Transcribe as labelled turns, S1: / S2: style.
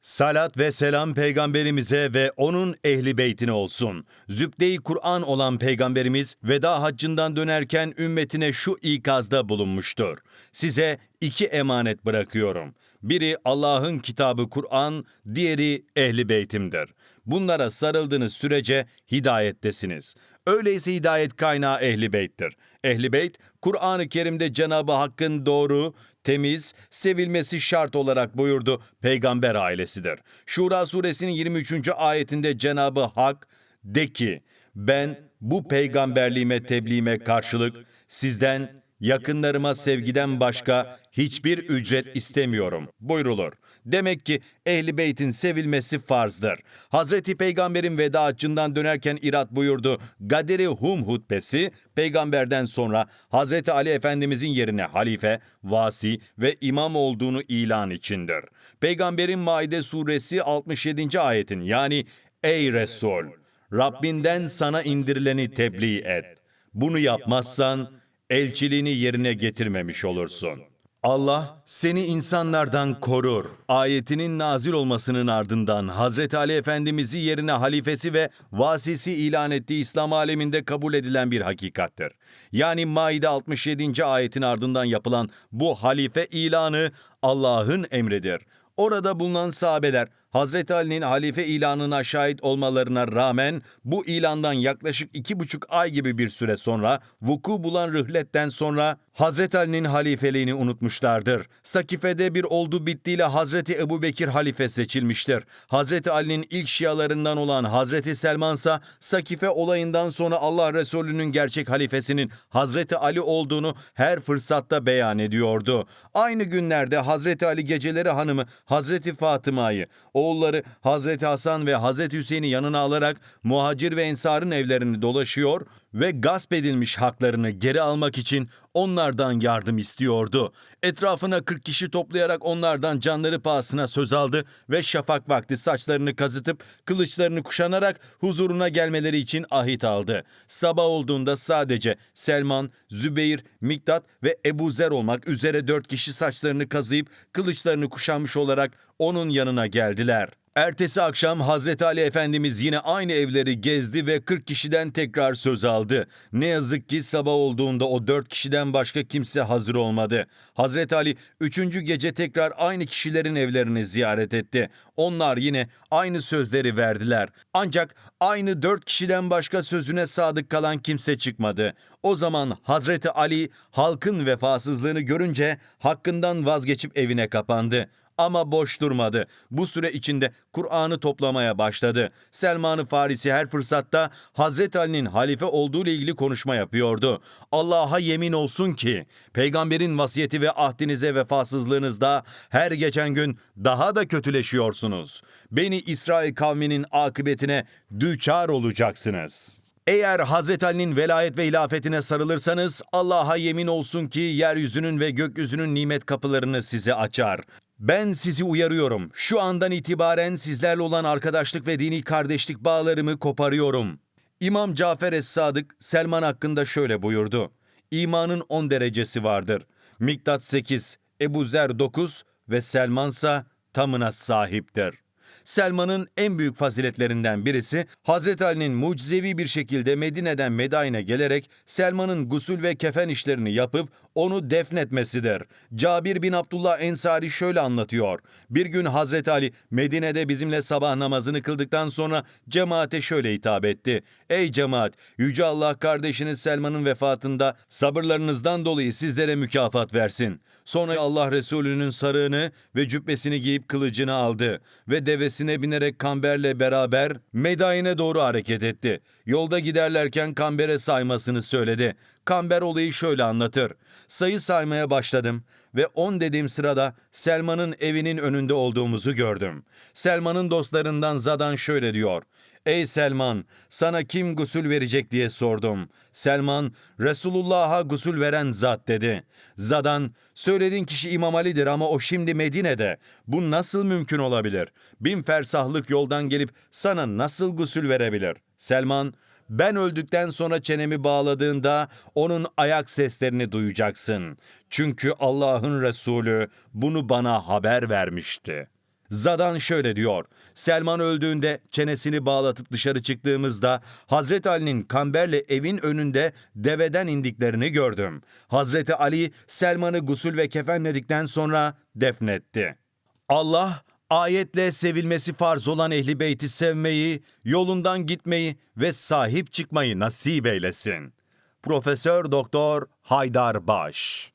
S1: Salat ve selam peygamberimize ve onun ehli beytine olsun. Zübde-i Kur'an olan peygamberimiz veda haccından dönerken ümmetine şu ikazda bulunmuştur. Size iki emanet bırakıyorum. Biri Allah'ın kitabı Kur'an, diğeri ehli beytimdir. Bunlara sarıldığınız sürece hidayettesiniz. Öyleyse hidayet kaynağı ehli beyttir. Ehli beyt, Kur'an-ı Kerim'de Cenab-ı Hakk'ın doğru, temiz, sevilmesi şart olarak buyurdu peygamber ailesidir. Şura suresinin 23. ayetinde Cenab-ı Hak de ki ben bu peygamberliğime tebliğime karşılık sizden yakınlarıma sevgiden başka hiçbir ücret istemiyorum buyrulur. Demek ki ehli beytin sevilmesi farzdır. Hazreti Peygamber'in veda haccından dönerken irat buyurdu. Gaderi Hum hutbesi peygamberden sonra Hazreti Ali Efendimizin yerine halife, vasi ve imam olduğunu ilan içindir. Peygamberin Maide suresi 67. ayetin yani Ey Resul! Rabbinden sana indirileni tebliğ et. Bunu yapmazsan elçiliğini yerine getirmemiş olursun. Allah seni insanlardan korur. Ayetinin nazil olmasının ardından Hazreti Ali Efendimiz'i yerine halifesi ve vasisi ilan ettiği İslam aleminde kabul edilen bir hakikattir. Yani Maide 67. ayetin ardından yapılan bu halife ilanı Allah'ın emridir. Orada bulunan sahabeler Hazreti Ali'nin halife ilanına şahit olmalarına rağmen bu ilandan yaklaşık iki buçuk ay gibi bir süre sonra vuku bulan rühletten sonra Hazreti Ali'nin halifeliğini unutmuşlardır. Sakife'de bir oldu bittiyle Hazreti Ebu Bekir halife seçilmiştir. Hazreti Ali'nin ilk şialarından olan Hazreti Selman ise Sakife olayından sonra Allah Resulü'nün gerçek halifesinin Hazreti Ali olduğunu her fırsatta beyan ediyordu. Aynı günlerde Hazreti Ali geceleri hanımı Hazreti Fatıma'yı, oğulları Hazreti Hasan ve Hazreti Hüseyin'i yanına alarak muhacir ve ensarın evlerini dolaşıyor ve gasp edilmiş haklarını geri almak için onlardan yardım istiyordu. Etrafına 40 kişi toplayarak onlardan canları pahasına söz aldı ve şafak vakti saçlarını kazıtıp kılıçlarını kuşanarak huzuruna gelmeleri için ahit aldı. Sabah olduğunda sadece Selman, Zübeyir, Miktat ve Ebu Zer olmak üzere dört kişi saçlarını kazıyıp kılıçlarını kuşanmış olarak onun yanına geldiler. Ertesi akşam Hazreti Ali Efendimiz yine aynı evleri gezdi ve 40 kişiden tekrar söz aldı. Ne yazık ki sabah olduğunda o 4 kişiden başka kimse hazır olmadı. Hazreti Ali 3. gece tekrar aynı kişilerin evlerini ziyaret etti. Onlar yine aynı sözleri verdiler. Ancak aynı 4 kişiden başka sözüne sadık kalan kimse çıkmadı. O zaman Hazreti Ali halkın vefasızlığını görünce hakkından vazgeçip evine kapandı ama boş durmadı. Bu süre içinde Kur'an'ı toplamaya başladı. Selman-ı Farisi her fırsatta Hazreti Ali'nin halife olduğu ile ilgili konuşma yapıyordu. Allah'a yemin olsun ki peygamberin vasiyeti ve ahdinize vefasızlığınızda her geçen gün daha da kötüleşiyorsunuz. Beni İsrail kavminin akıbetine düçar olacaksınız.'' Eğer Hazreti Ali'nin velayet ve hilafetine sarılırsanız Allah'a yemin olsun ki yeryüzünün ve gökyüzünün nimet kapılarını size açar. Ben sizi uyarıyorum. Şu andan itibaren sizlerle olan arkadaşlık ve dini kardeşlik bağlarımı koparıyorum. İmam Cafer Es-Sadık Selman hakkında şöyle buyurdu. İmanın 10 derecesi vardır. Miktat 8, Ebu Zer 9 ve Selmansa tamına sahiptir. Selman'ın en büyük faziletlerinden birisi Hazreti Ali'nin mucizevi bir şekilde Medine'den Medain'e gelerek Selman'ın gusül ve kefen işlerini yapıp onu defnetmesidir. Cabir bin Abdullah Ensari şöyle anlatıyor. Bir gün Hazreti Ali Medine'de bizimle sabah namazını kıldıktan sonra cemaate şöyle hitap etti. Ey cemaat! Yüce Allah kardeşiniz Selman'ın vefatında sabırlarınızdan dolayı sizlere mükafat versin. Sonra Allah Resulü'nün sarığını ve cübbesini giyip kılıcını aldı ve devesine binerek Kamber'le beraber Medain'e doğru hareket etti. Yolda giderlerken Kamber'e saymasını söyledi. Kamber olayı şöyle anlatır. Sayı saymaya başladım ve on dediğim sırada Selman'ın evinin önünde olduğumuzu gördüm. Selman'ın dostlarından Zadan şöyle diyor. Ey Selman, sana kim gusül verecek diye sordum. Selman, Resulullah'a gusül veren zat dedi. Zadan, söylediğin kişi İmam Ali'dir ama o şimdi Medine'de. Bu nasıl mümkün olabilir? Bin fersahlık yoldan gelip sana nasıl gusül verebilir? Selman, ben öldükten sonra çenemi bağladığında onun ayak seslerini duyacaksın. Çünkü Allah'ın Resulü bunu bana haber vermişti. Zadan şöyle diyor. Selman öldüğünde çenesini bağlatıp dışarı çıktığımızda Hazreti Ali'nin kamberle evin önünde deveden indiklerini gördüm. Hazreti Ali Selman'ı gusül ve kefenledikten sonra defnetti. Allah ayetle sevilmesi farz olan ehli beyti sevmeyi, yolundan gitmeyi ve sahip çıkmayı nasip eylesin. Profesör Doktor Haydar Baş